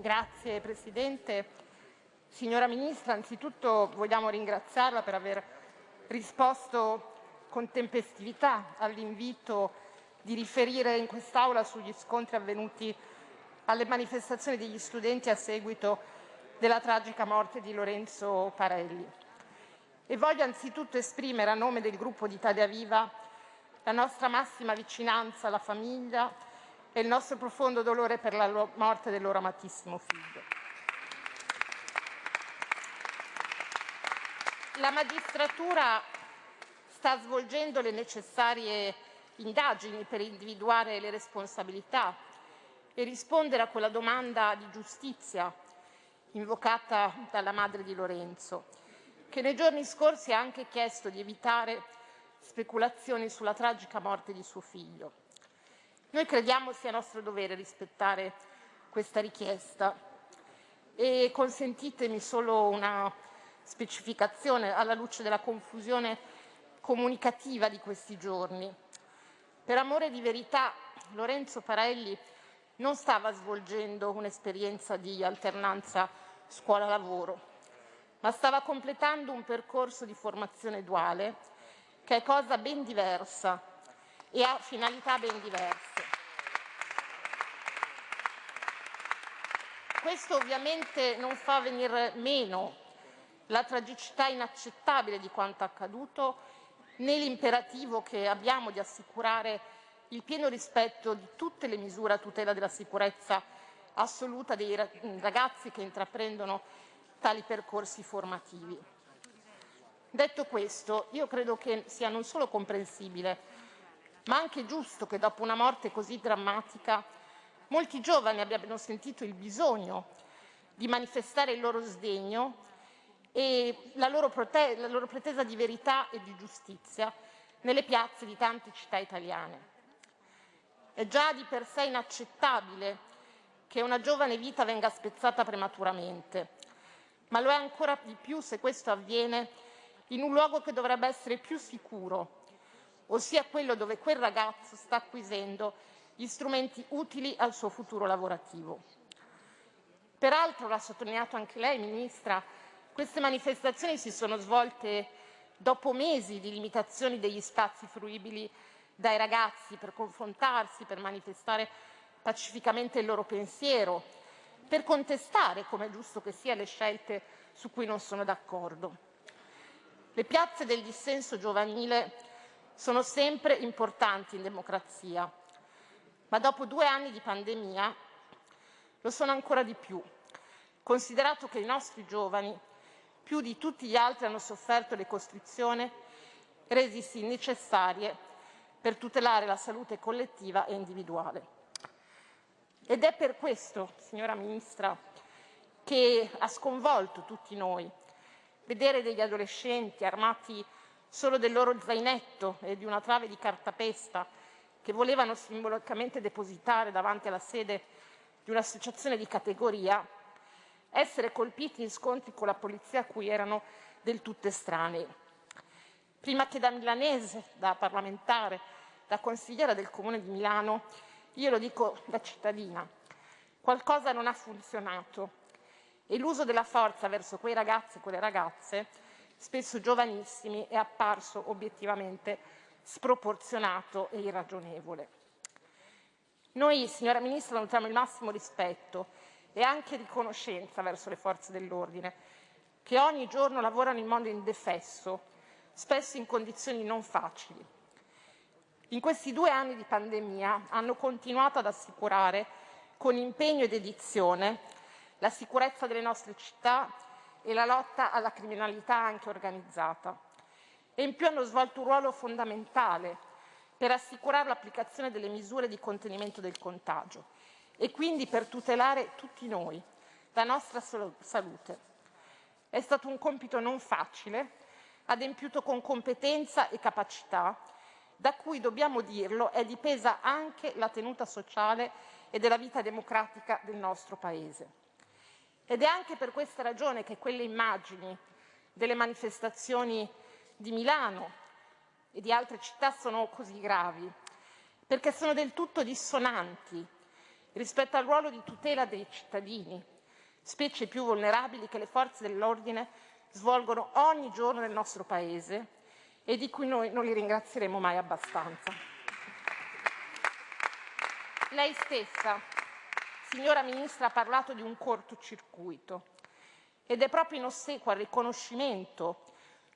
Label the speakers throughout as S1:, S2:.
S1: Grazie Presidente. Signora Ministra, anzitutto vogliamo ringraziarla per aver risposto con tempestività all'invito di riferire in quest'Aula sugli scontri avvenuti alle manifestazioni degli studenti a seguito della tragica morte di Lorenzo Parelli. E voglio anzitutto esprimere a nome del gruppo di Italia Viva la nostra massima vicinanza alla famiglia e il nostro profondo dolore per la morte del loro amatissimo figlio. La magistratura sta svolgendo le necessarie indagini per individuare le responsabilità e rispondere a quella domanda di giustizia invocata dalla madre di Lorenzo, che nei giorni scorsi ha anche chiesto di evitare speculazioni sulla tragica morte di suo figlio. Noi crediamo sia nostro dovere rispettare questa richiesta e consentitemi solo una specificazione alla luce della confusione comunicativa di questi giorni. Per amore di verità, Lorenzo Parelli non stava svolgendo un'esperienza di alternanza scuola-lavoro, ma stava completando un percorso di formazione duale che è cosa ben diversa e ha finalità ben diverse. Questo ovviamente non fa venire meno la tragicità inaccettabile di quanto accaduto né l'imperativo che abbiamo di assicurare il pieno rispetto di tutte le misure a tutela della sicurezza assoluta dei ragazzi che intraprendono tali percorsi formativi. Detto questo, io credo che sia non solo comprensibile, ma anche giusto che dopo una morte così drammatica molti giovani abbiano sentito il bisogno di manifestare il loro sdegno e la loro, la loro pretesa di verità e di giustizia nelle piazze di tante città italiane. È già di per sé inaccettabile che una giovane vita venga spezzata prematuramente, ma lo è ancora di più se questo avviene in un luogo che dovrebbe essere più sicuro, ossia quello dove quel ragazzo sta acquisendo gli strumenti utili al suo futuro lavorativo. Peraltro, l'ha sottolineato anche lei, Ministra, queste manifestazioni si sono svolte dopo mesi di limitazioni degli spazi fruibili dai ragazzi per confrontarsi, per manifestare pacificamente il loro pensiero, per contestare, come è giusto che sia, le scelte su cui non sono d'accordo. Le piazze del dissenso giovanile sono sempre importanti in democrazia, ma dopo due anni di pandemia lo sono ancora di più, considerato che i nostri giovani, più di tutti gli altri, hanno sofferto le costrizioni resisi necessarie per tutelare la salute collettiva e individuale. Ed è per questo, signora Ministra, che ha sconvolto tutti noi vedere degli adolescenti armati solo del loro zainetto e di una trave di cartapesta che volevano simbolicamente depositare davanti alla sede di un'associazione di categoria, essere colpiti in scontri con la polizia a cui erano del tutto estranei. Prima che da milanese, da parlamentare, da consigliera del Comune di Milano, io lo dico da cittadina, qualcosa non ha funzionato e l'uso della forza verso quei ragazzi e quelle ragazze, spesso giovanissimi, è apparso obiettivamente sproporzionato e irragionevole. Noi, signora Ministra, nutriamo il massimo rispetto e anche riconoscenza verso le forze dell'ordine, che ogni giorno lavorano in modo indefesso spesso in condizioni non facili. In questi due anni di pandemia hanno continuato ad assicurare con impegno e dedizione la sicurezza delle nostre città e la lotta alla criminalità anche organizzata. E in più hanno svolto un ruolo fondamentale per assicurare l'applicazione delle misure di contenimento del contagio e quindi per tutelare tutti noi, la nostra salute. È stato un compito non facile, adempiuto con competenza e capacità, da cui, dobbiamo dirlo, è dipesa anche la tenuta sociale e della vita democratica del nostro Paese. Ed è anche per questa ragione che quelle immagini delle manifestazioni di Milano e di altre città sono così gravi, perché sono del tutto dissonanti rispetto al ruolo di tutela dei cittadini, specie più vulnerabili che le forze dell'ordine svolgono ogni giorno nel nostro Paese e di cui noi non li ringrazieremo mai abbastanza. Lei stessa, signora Ministra, ha parlato di un cortocircuito ed è proprio in ossequio al riconoscimento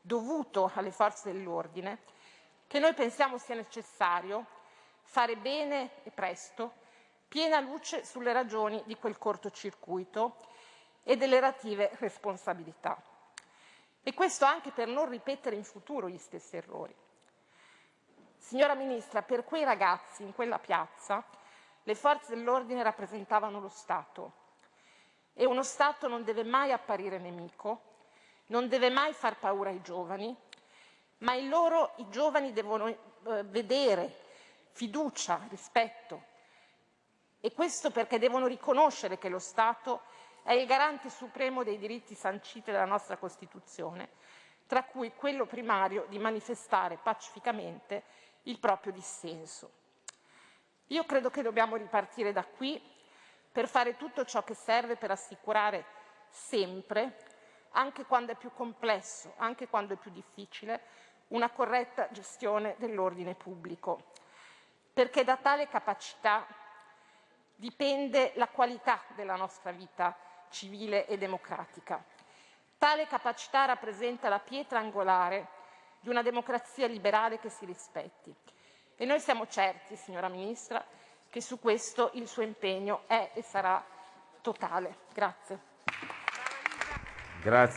S1: dovuto alle forze dell'ordine che noi pensiamo sia necessario fare bene e presto piena luce sulle ragioni di quel cortocircuito e delle relative responsabilità. E questo anche per non ripetere in futuro gli stessi errori. Signora Ministra, per quei ragazzi in quella piazza le forze dell'ordine rappresentavano lo Stato e uno Stato non deve mai apparire nemico, non deve mai far paura ai giovani, ma in loro i giovani devono eh, vedere fiducia, rispetto e questo perché devono riconoscere che lo Stato è il garante supremo dei diritti sanciti dalla nostra Costituzione, tra cui quello primario di manifestare pacificamente il proprio dissenso. Io credo che dobbiamo ripartire da qui per fare tutto ciò che serve per assicurare sempre, anche quando è più complesso, anche quando è più difficile, una corretta gestione dell'ordine pubblico, perché da tale capacità dipende la qualità della nostra vita civile e democratica. Tale capacità rappresenta la pietra angolare di una democrazia liberale che si rispetti. E noi siamo certi, signora Ministra, che su questo il suo impegno è e sarà totale. Grazie.
S2: Grazie.